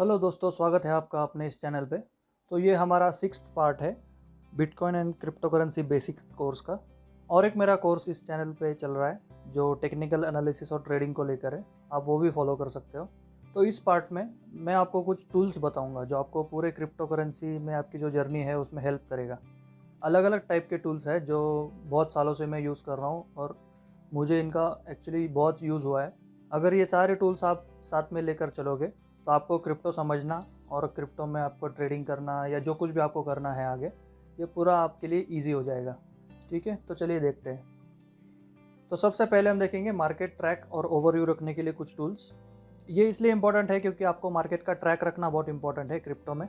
Hello दोस्तों, स्वागत है आपका अपने इस चैनल पे। तो ये हमारा सिक्स पार्ट है, bitcoin and crypto currency basic course का। और एक मेरा कोर्स इस चैनल पे चल रहा है, जो टेक्निकल एनालिसिस और ट्रेडिंग को लेकर है। आप वो भी फॉलो कर सकते हो। तो इस पार्ट में मैं आपको कुछ टूल्स बताऊँगा, जो आपको पूरे क्रिप्टो करेंसी में आपकी जो जर्नी है, उसमें हेल्प करेगा। अलग अलग टाइप के टूल्स है, जो बहुत सालों से मैं यूज़ कर रहा हूँ, और मुझे इनका एक्चुअली बहुत यूज़ हुआ है। अगर ये सारे टूल्स आप साथ में लेकर चलोगे तो आपको क्रिप्टो समझना और क्रिप्टो में आपको ट्रेडिंग करना या जो कुछ भी आपको करना है आगे, ये पूरा आपके लिए ईजी हो जाएगा। ठीक है? तो चलिए देखते हैं। तो सबसे पहले हम देखेंगे मार्केट ट्रैक और ओवरव्यू रखने के लिए कुछ टूल्स ये इसलिए इंपॉर्टेंट है क्योंकि आपको मार्केट का ट्रैक रखना बहुत इंपॉर्टेंट है क्रिप्टो में।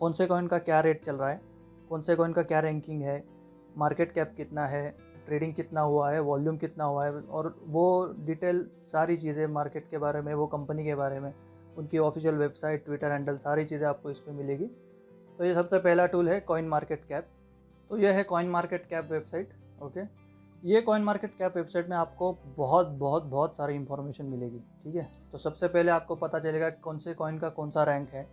कौन से कॉइन का क्या रेट चल रहा है? कौन से कॉइन का क्या रैंकिंग है? मार्केट कैप कितना है? ट्रेडिंग कितना हुआ है? वॉल्यूम कितना हुआ है? और वो डिटेल सारी चीज़ें मार्केट के बारे में, वो कंपनी के बारे में उनकी ऑफिशियल वेबसाइट, ट्विटर हैंडल, सारी चीज़ें आपको इस पर मिलेगी। तो ये सबसे पहला टूल है कॉइन मार्केट कैप तो यह है coin market cap website okay ये कॉइन मार्केट कैप वेबसाइट में आपको बहुत बहुत बहुत सारी इन्फॉर्मेशन मिलेगी, ठीक है? तो सबसे पहले आपको पता चलेगा कौन से कॉइन का कौन सा रैंक है,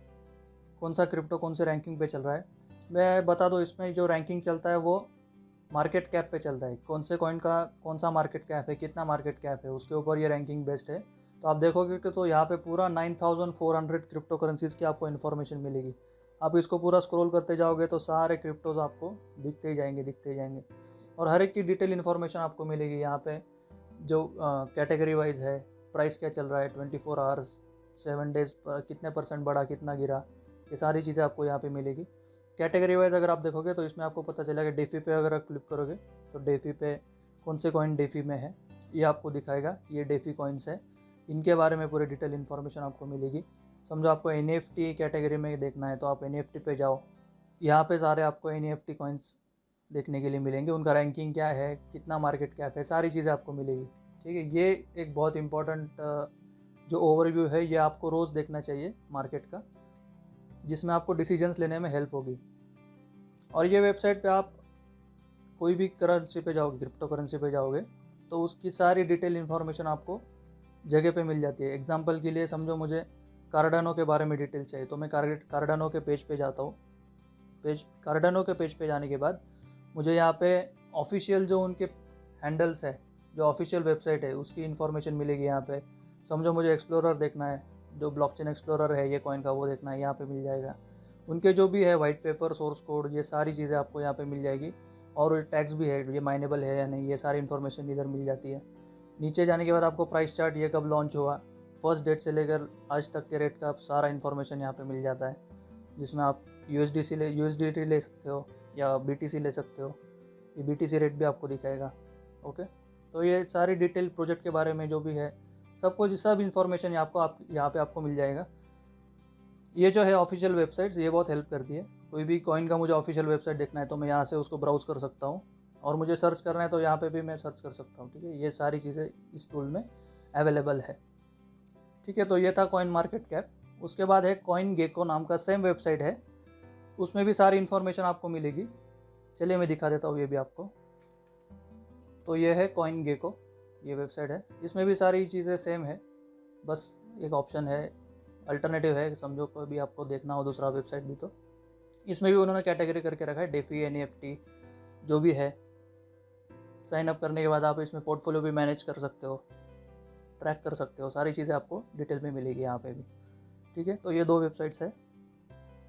कौन सा क्रिप्टो कौन से रैंकिंग पे चल रहा है। मैं बता दो, इसमें जो रैंकिंग चलता है वो मार्केट कैप पे चलता है। कौन से कॉइन का, कौन सा मार्केट कैप है, कितना मार्केट कैप है, उसके ऊपर ये रैंकिंग बेस्ड है। तो आप देखोगे कि तो यहाँ पे पूरा 9400 क्रिप्टो करेंसीज़ की आपको इन्फॉर्मेशन मिलेगी। आप इसको पूरा स्क्रॉल करते जाओगे तो सारे क्रिप्टोज आपको दिखते ही जाएँगे, दिखते ही जाएँगे। और हर एक की डिटेल इन्फॉर्मेशन आपको मिलेगी यहाँ पे, जो कैटेगरी वाइज है, प्राइस क्या चल रहा है, twenty four hours, seven days पर कितने परसेंट बढ़ा, कितना गिरा, ये सारी चीज़ें आपको यहाँ पे मिलेगी। कैटेगरी वाइज अगर आप देखोगे तो इसमें आपको पता चलेगा डेफी पे अगर आप क्लिक करोगे तो डेफी पे कौन से कॉइन डेफी में है, ये आपको दिखाएगा, ये डेफी कॉइन्स है। इनके बारे में पूरी डिटेल इन्फॉर्मेशन आपको मिलेगी। समझो आपको एनएफटी कैटेगरी में देखना है तो आप एनएफटी पे जाओ। यहाँ पे सारे आपको एन एफ़ कॉइन्स देखने के लिए मिलेंगे। उनका रैंकिंग क्या है, कितना मार्केट कैप है, सारी चीज़ें आपको मिलेगी। ठीक है, ये एक बहुत इंपॉर्टेंट जो ओवरव्यू है, ये आपको रोज़ देखना चाहिए मार्केट का, जिसमें आपको डिसीजंस लेने में हेल्प होगी। और ये वेबसाइट पे आप कोई भी करेंसी पे जाओगे क्रिप्टो करेंसी पे जाओगे तो उसकी सारी डिटेल इन्फॉर्मेशन आपको जगह पे मिल जाती है। एग्जांपल के लिए समझो मुझे कार्डानो के बारे में डिटेल चाहिए। तो मैं कार्डानो के पेज पे जाता हूँ। पेज कार्डानो के पेज पे जाने के बाद मुझे यहाँ पे ऑफिशियल जो उनके हैंडल्स है, जो ऑफिशियल वेबसाइट है, उसकी इन्फॉर्मेशन मिलेगी यहाँ पे। समझो मुझे एक्सप्लोरर देखना है, जो ब्लॉकचेन एक्सप्लोरर है, ये कॉइन का वो देखना है, यहाँ पे मिल जाएगा। उनके जो भी है वाइट पेपर सोर्स कोड ये सारी चीज़ें आपको यहाँ पे मिल जाएगी। और टैक्स भी है, ये माइनेबल है या नहीं, ये सारी इन्फॉर्मेशन इधर मिल जाती है। नीचे जाने के बाद आपको प्राइस चार्ट ये कब लॉन्च हुआ? फ़र्स्ट डेट से लेकर आज तक के रेट का सारा इन्फॉर्मेशन यहाँ पे मिल जाता है, जिसमें आप यूएसडीसी ले यूएसडीटी ले सकते हो या बीटीसी ले सकते हो। ये बीटीसी रेट भी आपको दिखाएगा ओके तो ये सारी डिटेल प्रोजेक्ट के बारे में जो भी है, सब कुछ, सब इन्फॉर्मेशन आपको आप, यहाँ पे आपको मिल जाएगा। ये जो है ऑफिशियल वेबसाइट्स ये बहुत हेल्प करती है। कोई भी कॉइन का मुझे ऑफिशियल वेबसाइट देखना है तो मैं यहाँ से उसको ब्राउज़ कर सकता हूँ। और मुझे सर्च करना है तो यहाँ पे भी मैं सर्च कर सकता हूँ, ठीक है? ये सारी चीज़ें इस टूल में अवेलेबल है। ठीक है तो ये था कॉइन मार्केट कैप उसके बाद है कॉइन गेको नाम का सेम वेबसाइट है। उसमें भी सारी इन्फॉर्मेशन आपको मिलेगी। चलिए मैं दिखा देता हूँ, ये भी आपको। तो ये है कॉइन गेको ये वेबसाइट है। इसमें भी सारी चीज़ें सेम है। बस एक ऑप्शन है अल्टरनेटिव है, समझो कोई भी आपको देखना हो दूसरा वेबसाइट भी तो। इसमें भी उन्होंने कैटेगरी करके रखा है डेफी एन जो भी है। साइन अप करने के बाद आप इसमें पोर्टफोलियो भी मैनेज कर सकते हो। ट्रैक कर सकते हो। सारी चीज़ें आपको डिटेल में मिलेगी यहाँ पे भी। ठीक है? तो ये दो वेबसाइट्स है।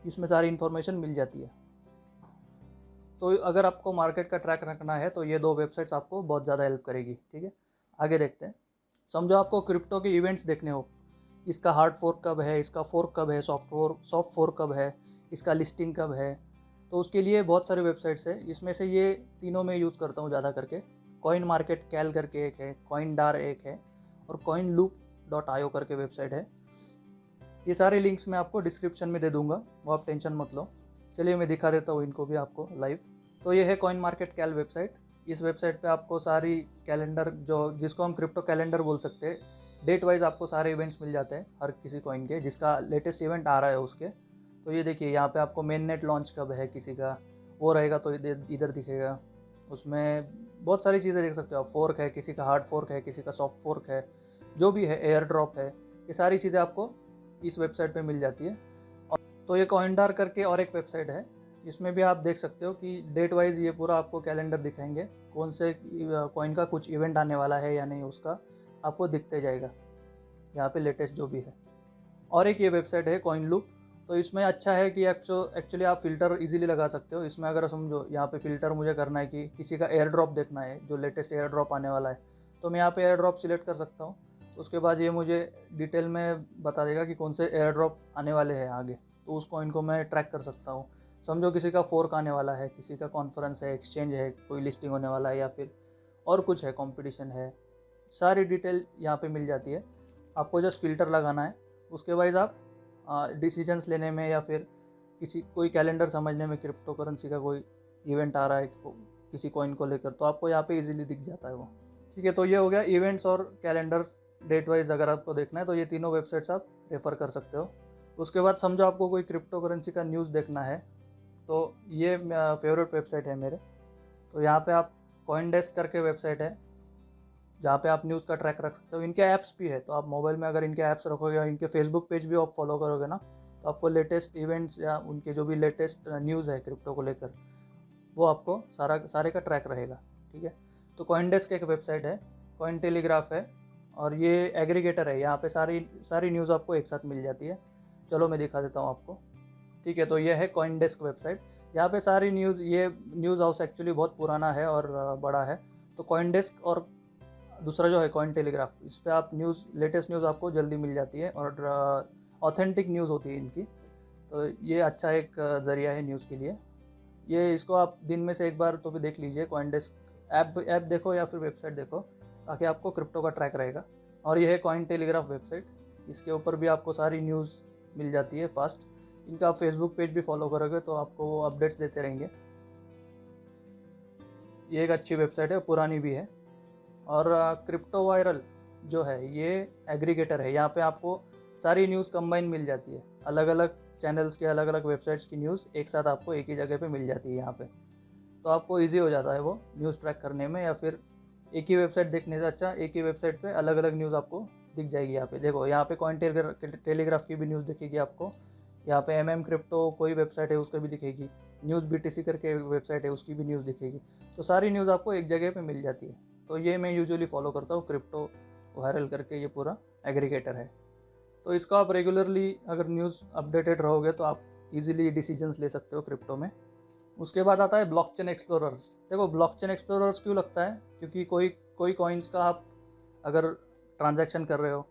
इसमें सारी इन्फॉर्मेशन मिल जाती है। तो अगर आपको मार्केट का ट्रैक रखना है तो ये दो वेबसाइट्स आपको बहुत ज़्यादा हेल्प करेगी। ठीक है? आगे देखते हैं। समझो आपको क्रिप्टो के इवेंट्स देखने हो। इसका हार्ड फोर्क कब है? इसका फोर्क कब है? सॉफ्ट फोर्क सॉफ्ट फोर्क कब है? इसका लिस्टिंग कब है? तो उसके लिए बहुत सारे वेबसाइट्स है। इसमें से ये तीनों में यूज़ करता हूँ ज़्यादा करके। कॉइन मार्केट कैल करके एक है कॉइन डार एक है और कॉइन लूप डॉट आयो करके वेबसाइट है। ये सारे लिंक्स मैं आपको डिस्क्रिप्शन में दे दूँगा, वो आप टेंशन मत लो। चलिए मैं दिखा देता हूँ इनको भी आपको लाइव तो ये है कॉइन मार्केट कैल वेबसाइट इस वेबसाइट पे आपको सारी कैलेंडर जो, जिसको हम क्रिप्टो कैलेंडर बोल सकते हैं डेट वाइज आपको सारे इवेंट्स मिल जाते हैं हर किसी कॉइन के, जिसका लेटेस्ट इवेंट आ रहा है उसके। तो ये देखिए, यहाँ पे आपको मेन नेट लॉन्च कब है किसी का, वो रहेगा तो इधर दिखेगा। उसमें बहुत सारी चीज़ें देख सकते हो आप फोर्क है, किसी का हार्ड फोर्क है, किसी का सॉफ्ट फोर्क है, जो भी है एयर ड्रॉप है, ये सारी चीज़ें आपको इस वेबसाइट पे मिल जाती है। और तो ये कॉइनडार करके और एक वेबसाइट है, इसमें भी आप देख सकते हो कि डेट वाइज ये पूरा आपको कैलेंडर दिखाएँगे, कौन से कॉइन का कुछ इवेंट आने वाला है या नहीं, उसका आपको दिखते जाएगा। यहाँ पे लेटेस्ट जो भी है। और एक ये वेबसाइट है कॉइन लूप तो इसमें अच्छा है कि एक्चुअली आप फ़िल्टर इजीली लगा सकते हो। इसमें अगर समझो, यहाँ पे फ़िल्टर मुझे करना है कि किसी का एयर ड्रॉप देखना है, जो लेटेस्ट एयर ड्रॉप आने वाला है तो मैं यहाँ पे एयर ड्रॉप सिलेक्ट कर सकता हूँ। उसके बाद ये मुझे डिटेल में बता देगा कि कौन से एयर ड्रॉप आने वाले हैं आगे तो उस कॉइन को मैं ट्रैक कर सकता हूँ। समझो किसी का फोर्क आने वाला है, किसी का कॉन्फ्रेंस है एक्सचेंज है, कोई लिस्टिंग होने वाला है या फिर और कुछ है कंपटीशन है, सारी डिटेल यहाँ पे मिल जाती है। आपको जस्ट फ़िल्टर लगाना है। उसके वाइज आप डिसीजंस लेने में या फिर किसी, कोई कैलेंडर समझने में क्रिप्टो करेंसी का कोई इवेंट आ रहा है किसी कॉइन को लेकर तो आपको यहाँ पे इजीली दिख जाता है वो। ठीक है तो ये हो गया इवेंट्स और कैलेंडर्स डेट वाइज अगर आपको देखना है तो ये तीनों वेबसाइट्स आप रेफ़र कर सकते हो। उसके बाद समझो आपको कोई क्रिप्टो करेंसी का न्यूज़ देखना है तो ये फेवरेट वेबसाइट है मेरे। तो यहाँ पे आप कॉइन डेस्क करके वेबसाइट है जहाँ पे आप न्यूज़ का ट्रैक रख सकते हो। इनके ऐप्स भी है तो आप मोबाइल में अगर इनके ऐप्स रखोगे या इनके फेसबुक पेज भी आप फॉलो करोगे ना तो आपको लेटेस्ट इवेंट्स या उनके जो भी लेटेस्ट न्यूज़ है क्रिप्टो को लेकर, वो आपको सारा, सारे का ट्रैक रहेगा, ठीक है? तो कॉइनडेस्क एक वेबसाइट है कॉइन टेलीग्राफ है, और ये एग्रीगेटर है। यहाँ पे सारी सारी न्यूज़ आपको एक साथ मिल जाती है। चलो मैं दिखा देता हूँ आपको, ठीक है? तो ये है कॉइन डेस्क वेबसाइट यहाँ पे सारी न्यूज़ ये न्यूज़ हाउस एक्चुअली बहुत पुराना है और बड़ा है। तो कॉइन डेस्क और दूसरा जो है कॉइन टेलीग्राफ इस पर आप न्यूज़ लेटेस्ट न्यूज़ आपको जल्दी मिल जाती है और ऑथेंटिक न्यूज़ होती है इनकी। तो ये अच्छा एक ज़रिया है न्यूज़ के लिए। ये इसको आप दिन में से एक बार तो भी देख लीजिए कॉइन डेस्क ऐप ऐप देखो या फिर वेबसाइट देखो, ताकि आपको क्रिप्टो का ट्रैक रहेगा। और ये है कॉइन टेलीग्राफ वेबसाइट इसके ऊपर भी आपको सारी न्यूज़ मिल जाती है फास्ट इनका आप फेसबुक पेज भी फॉलो करोगे तो आपको वो अपडेट्स देते रहेंगे। ये एक अच्छी वेबसाइट है, पुरानी भी है। और क्रिप्टो वायरल जो है, ये एग्रीगेटर है। यहाँ पे आपको सारी न्यूज़ कंबाइन मिल जाती है। अलग अलग चैनल्स के अलग अलग वेबसाइट्स की न्यूज़ एक साथ आपको एक ही जगह पे मिल जाती है यहाँ पे। तो आपको इजी हो जाता है वो न्यूज़ ट्रैक करने में या फिर एक ही वेबसाइट देखने से अच्छा एक ही वेबसाइट पे अलग अलग न्यूज़ आपको दिख जाएगी यहाँ पे। देखो, यहाँ पे कॉइन टेलीग्राफ की भी न्यूज़ दिखेगी आपको। यहाँ पे एम एम क्रिप्टो कोई वेबसाइट है, उसका भी दिखेगी। न्यूज़ बीटीसी करके वेबसाइट है, उसकी भी न्यूज़ दिखेगी। तो सारी न्यूज़ आपको एक जगह पर मिल जाती है। तो ये मैं यूजुअली फॉलो करता हूँ क्रिप्टो वायरल करके ये पूरा एग्रीगेटर है। तो इसको आप रेगुलरली अगर न्यूज़ अपडेटेड रहोगे तो आप इजीली डिसीजंस ले सकते हो क्रिप्टो में। उसके बाद आता है ब्लॉकचेन एक्सप्लोरर्स देखो ब्लॉकचेन एक्सप्लोरर्स क्यों लगता है? क्योंकि कोई कोई कॉइन्स का आप अगर ट्रांजैक्शन कर रहे हो,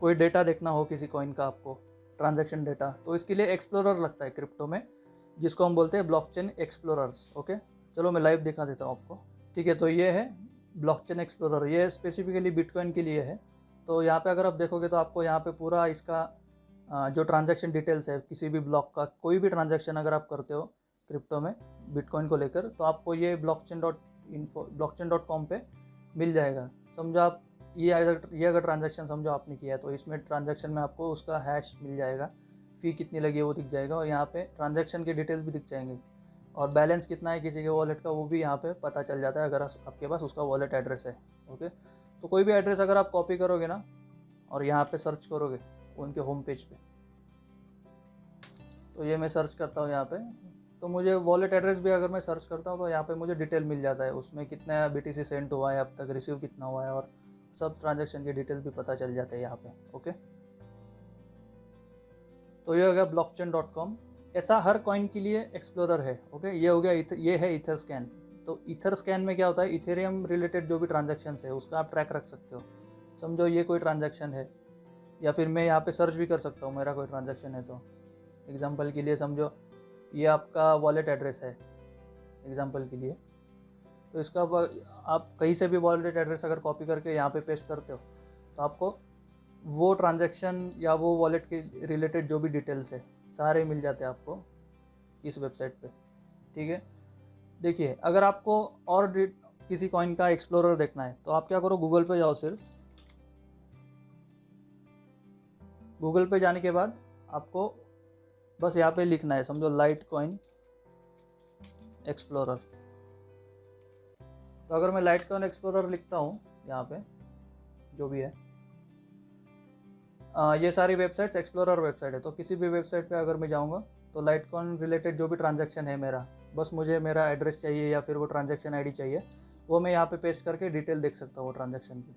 कोई डेटा देखना हो किसी कॉइन का आपको ट्रांजैक्शन डेटा तो इसके लिए एक्सप्लोरर लगता है क्रिप्टो में, जिसको हम बोलते हैं ब्लॉकचेन एक्सप्लोरर्स ओके चलो मैं लाइव दिखा देता हूँ आपको। ठीक है तो ये है ब्लॉकचेन एक्सप्लोरर ये स्पेसिफिकली बिटकॉइन के लिए है। तो यहाँ पे अगर आप देखोगे तो आपको यहाँ पे पूरा इसका जो ट्रांजैक्शन डिटेल्स है, किसी भी ब्लॉक का, कोई भी ट्रांजैक्शन अगर आप करते हो क्रिप्टो में बिटकॉइन को लेकर तो आपको ये blockchain dot info dot com पर मिल जाएगा। समझो आप, ये अगर ये अगर ट्रांजेक्शन समझो आपने किया है तो इसमें ट्रांजेक्शन में आपको उसका हैश मिल जाएगा। फ़ी कितनी लगी है वो दिख जाएगा और यहाँ पे ट्रांजेक्शन के डिटेल्स भी दिख जाएँगे। और बैलेंस कितना है किसी के वॉलेट का, वो भी यहाँ पे पता चल जाता है अगर आपके पास उसका वॉलेट एड्रेस है ओके तो कोई भी एड्रेस अगर आप कॉपी करोगे ना, और यहाँ पे सर्च करोगे, उनके होम पेज पे तो ये मैं सर्च करता हूँ यहाँ पे। तो मुझे वॉलेट एड्रेस भी अगर मैं सर्च करता हूँ तो यहाँ पे मुझे डिटेल मिल जाता है। उसमें कितना बी टी सेंड हुआ है, अब तक रिसीव कितना हुआ है, और सब ट्रांजेक्शन की डिटेल्स भी पता चल जाते हैं यहाँ पे ओके तो ये हो गया ब्लॉकचेन डॉट कॉम ऐसा हर कॉइन के लिए एक्सप्लोरर है ओके ये हो गया ये है इथर स्कैन तो इथर स्कैन में क्या होता है? इथेरियम रिलेटेड जो भी ट्रांजेक्शन है, उसका आप ट्रैक रख सकते हो। समझो ये कोई ट्रांजेक्शन है, या फिर मैं यहाँ पे सर्च भी कर सकता हूँ, मेरा कोई ट्रांजेक्शन है तो। एग्जांपल के लिए समझो, ये आपका वॉलेट एड्रेस है एग्जांपल के लिए। तो इसका आप कहीं से भी वॉलेट एड्रेस अगर कॉपी करके यहाँ पे पेस्ट करते हो तो आपको वो ट्रांजेक्शन या वो वॉलेट के रिलेटेड जो भी डिटेल्स है सारे मिल जाते हैं आपको इस वेबसाइट पे, ठीक है? देखिए, अगर आपको और किसी कॉइन का एक्सप्लोरर देखना है तो आप क्या करो गूगल पे जाओ सिर्फ़। गूगल पे जाने के बाद आपको बस यहाँ पे लिखना है, समझो लाइट कॉइन एक्सप्लोरर तो अगर मैं लाइट कॉइन एक्सप्लोरर लिखता हूँ यहाँ पे, जो भी है आ, ये सारी वेबसाइट्स एक्सप्लोरर वेबसाइट है तो किसी भी वेबसाइट पे अगर मैं जाऊँगा तो लाइटकॉइन रिलेटेड जो भी ट्रांजेक्शन है मेरा बस मुझे मेरा एड्रेस चाहिए या फिर वो ट्रांजैक्शन आईडी चाहिए वो मैं यहाँ पे पेस्ट करके डिटेल देख सकता हूँ वो ट्रांजेक्शन की।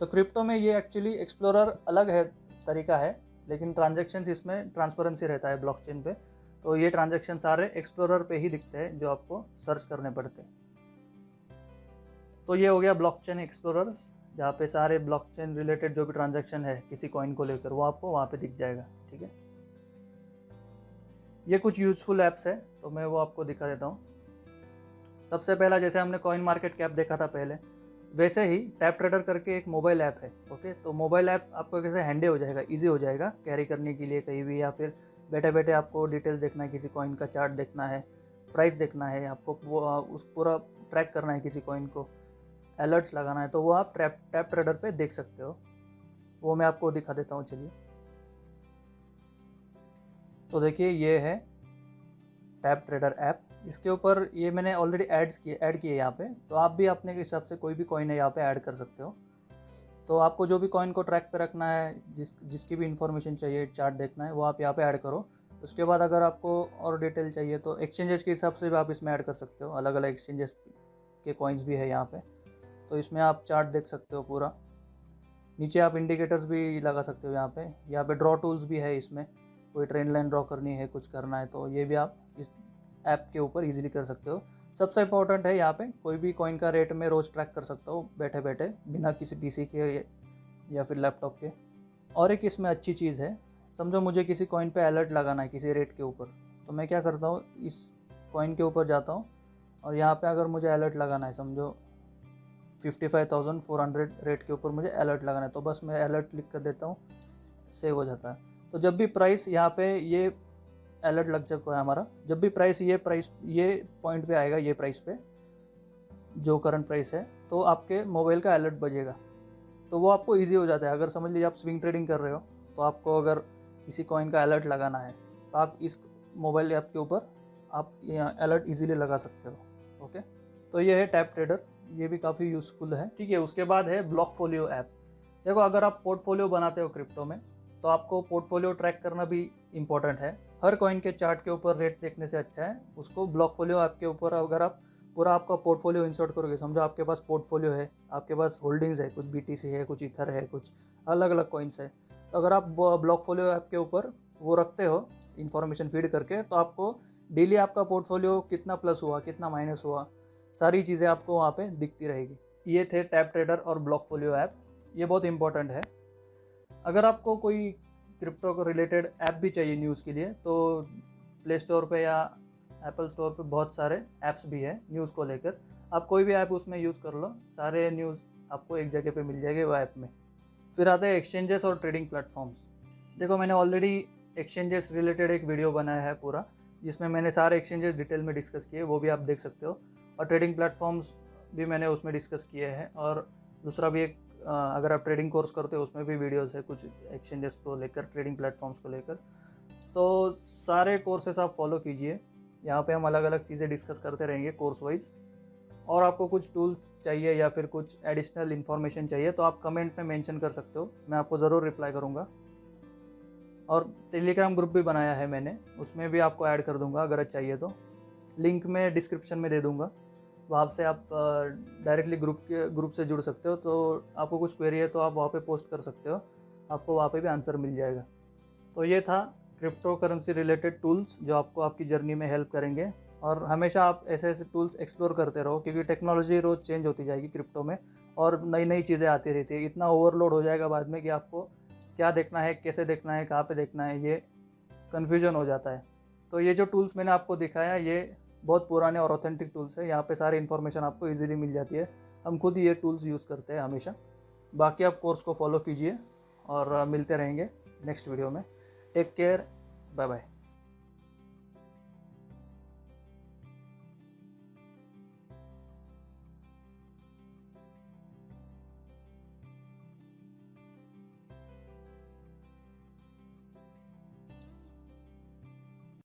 तो क्रिप्टो में ये एक्चुअली एक्सप्लोरर अलग है तरीका है लेकिन ट्रांजेक्शन इसमें ट्रांसपेरेंसी रहता है ब्लॉकचेन पे तो ये ट्रांजेक्शन सारे एक्सप्लोरर पे ही दिखते हैं जो आपको सर्च करने पड़ते हैं। तो ये हो गया ब्लॉकचेन एक्सप्लोरर्स जहाँ पे सारे ब्लॉकचेन रिलेटेड जो भी ट्रांजेक्शन है किसी कॉइन को लेकर, वो आपको वहाँ पे दिख जाएगा, ठीक है? ये कुछ यूजफुल ऐप्स है तो मैं वो आपको दिखा देता हूँ। सबसे पहला, जैसे हमने कॉइन मार्केट कैप देखा था पहले, वैसे ही टैप ट्रेडर करके एक मोबाइल ऐप है ओके तो मोबाइल ऐप आपको कैसे हैंडे हो जाएगा इजी हो जाएगा कैरी करने के लिए कहीं भी, या फिर बैठे बैठे आपको डिटेल्स देखना है, किसी कॉइन का चार्ट देखना है प्राइस देखना है, आपको उस पूरा ट्रैक करना है किसी कॉइन को। अलर्ट्स लगाना है तो वो आप ट्रैप टैप ट्रेडर पे देख सकते हो। वो मैं आपको दिखा देता हूँ, चलिए। तो देखिए, ये है टैप ट्रेडर ऐप इसके ऊपर ये मैंने ऑलरेडी एड्स किए ऐड किए यहाँ पे। तो आप भी अपने हिसाब से कोई भी कॉइन है यहाँ पे ऐड कर सकते हो। तो आपको जो भी कॉइन को ट्रैक पे रखना है, जिस, जिसकी भी इंफॉर्मेशन चाहिए चार्ट देखना है, वो आप यहाँ पे ऐड करो। उसके बाद अगर आपको और डिटेल चाहिए तो एक्सचेंजेस के हिसाब से भी आप इसमें ऐड कर सकते हो। अलग अलग एक्सचेंजेस के कॉइन्स भी है यहाँ पे। तो इसमें आप चार्ट देख सकते हो पूरा। नीचे आप इंडिकेटर्स भी लगा सकते हो यहाँ पे। यहाँ पे ड्रॉ टूल्स भी है इसमें। कोई ट्रेंड लाइन ड्रॉ करनी है, कुछ करना है तो ये भी आप इस ऐप के ऊपर इजीली कर सकते हो। सबसे इंपॉर्टेंट है यहाँ पे, कोई भी कॉइन का रेट में रोज़ ट्रैक कर सकता हो बैठे बैठे बिना किसी पीसी के या फिर लैपटॉप के। और एक इसमें अच्छी चीज़ है, समझो मुझे किसी कॉइन पे अलर्ट लगाना है, किसी रेट के ऊपर। तो मैं क्या करता हूँ, इस कॉइन के ऊपर जाता हूँ और यहाँ पे अगर मुझे अलर्ट लगाना है, समझो fifty five thousand four hundred rate के ऊपर मुझे अलर्ट लगाना है। तो बस मैं अलर्ट क्लिक कर देता हूँ सेव हो जाता है। तो जब भी प्राइस यहाँ पे ये अलर्ट लग चुका है हमारा, जब भी प्राइस ये प्राइस ये पॉइंट पे आएगा, ये प्राइस पे, जो करंट प्राइस है तो आपके मोबाइल का अलर्ट बजेगा। तो वो आपको ईजी हो जाता है। अगर समझ लीजिए आप स्विंग ट्रेडिंग कर रहे हो तो आपको अगर किसी कॉइन का अलर्ट लगाना है तो आप इस मोबाइल ऐप के ऊपर आप अलर्ट इजीली लगा सकते हो ओके तो ये है टैप ट्रेडर ये भी काफ़ी यूज़फुल है। ठीक है, उसके बाद है ब्लॉक फोलियो ऐप देखो, अगर आप पोर्टफोलियो बनाते हो क्रिप्टो में तो आपको पोर्टफोलियो ट्रैक करना भी इम्पोर्टेंट है। हर कॉइन के चार्ट के ऊपर रेट देखने से अच्छा है। उसको ब्लॉक फोलियो ऐप के ऊपर अगर आप पूरा आपका पोर्टफोलियो इंसर्ट करोगे, समझो आपके पास पोर्टफोलियो है, आपके पास होल्डिंग्स है, कुछ बीटीसी है, कुछ इथर है, कुछ अलग अलग कॉइन्स है तो अगर आप ब्लॉक फोलियो ऐप के ऊपर वो रखते हो इन्फॉर्मेशन फ़ीड करके तो आपको डेली आपका पोर्टफोलियो कितना प्लस हुआ, कितना माइनस हुआ सारी चीज़ें आपको वहाँ पे दिखती रहेगी। ये थे टैप ट्रेडर और ब्लॉक फोलियो ऐप ये बहुत इंपॉर्टेंट है। अगर आपको कोई क्रिप्टो को रिलेटेड ऐप भी चाहिए न्यूज़ के लिए तो प्ले स्टोर पर या एप्पल स्टोर पे बहुत सारे ऐप्स भी हैं न्यूज़ को लेकर। आप कोई भी ऐप उसमें यूज़ कर लो, सारे न्यूज़ आपको एक जगह पे मिल जाएँगे वो ऐप में। फिर आते हैं एक्सचेंजेस और ट्रेडिंग प्लेटफॉर्म्स देखो, मैंने ऑलरेडी एक्सचेंजेस रिलेटेड एक वीडियो बनाया है पूरा, जिसमें मैंने सारे एक्सचेंजेस डिटेल में डिस्कस किए, वो भी आप देख सकते हो। और ट्रेडिंग प्लेटफॉर्म्स भी मैंने उसमें डिस्कस किए हैं और दूसरा भी एक अगर आप ट्रेडिंग कोर्स करते हो, उसमें भी वीडियोस है कुछ एक्सचेंजेस को लेकर ट्रेडिंग प्लेटफॉर्म्स को लेकर। तो सारे कोर्सेस आप फॉलो कीजिए। यहाँ पे हम अलग अलग चीज़ें डिस्कस करते रहेंगे कोर्स वाइज और आपको कुछ टूल्स चाहिए या फिर कुछ एडिशनल इन्फॉर्मेशन चाहिए तो आप कमेंट में मेंशन कर सकते हो। मैं आपको ज़रूर रिप्लाई करूँगा। और टेलीग्राम ग्रुप भी बनाया है मैंने, उसमें भी आपको ऐड कर दूँगा अगर चाहिए तो। लिंक मैं डिस्क्रिप्शन में दे दूँगा। वहाँ से आप डायरेक्टली ग्रुप के ग्रुप से जुड़ सकते हो तो आपको कुछ क्वेरी है तो आप वहाँ पे पोस्ट कर सकते हो, आपको वहाँ पे भी आंसर मिल जाएगा। तो ये था क्रिप्टो करेंसी रिलेटेड टूल्स जो आपको आपकी जर्नी में हेल्प करेंगे, और हमेशा आप ऐसे ऐसे टूल्स एक्सप्लोर करते रहो, क्योंकि टेक्नोलॉजी रोज़ चेंज होती जाएगी क्रिप्टो में, और नई नई चीज़ें आती रहती है। इतना ओवरलोड हो जाएगा बाद में कि आपको क्या देखना है, कैसे देखना है, कहाँ पे देखना है, ये कन्फ्यूज़न हो जाता है। तो ये जो टूल्स मैंने आपको दिखाया, ये बहुत पुराने और ऑथेंटिक टूल्स है। यहाँ पे सारे इन्फॉर्मेशन आपको इजीली मिल जाती है। हम खुद ही ये टूल्स यूज़ करते हैं हमेशा। बाकी आप कोर्स को फॉलो कीजिए और मिलते रहेंगे नेक्स्ट वीडियो में। Take care bye bye